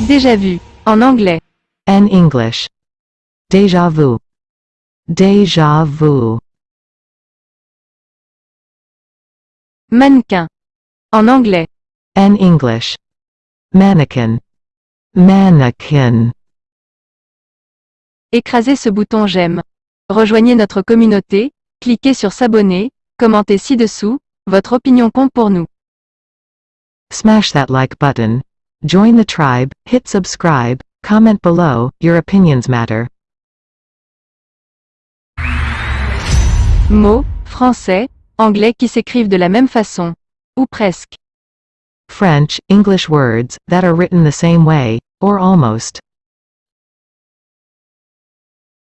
Déjà vu. En anglais. En English. Déjà vu. Déjà vu. Mannequin. En anglais. En English. Mannequin. Mannequin. Écrasez ce bouton j'aime. Rejoignez notre communauté, cliquez sur s'abonner, commentez ci-dessous, votre opinion compte pour nous. Smash that like button. Join the tribe, hit subscribe, comment below, your opinions matter. Mots, français, anglais qui s'écrivent de la même façon. Ou presque. French, English words, that are written the same way, or almost.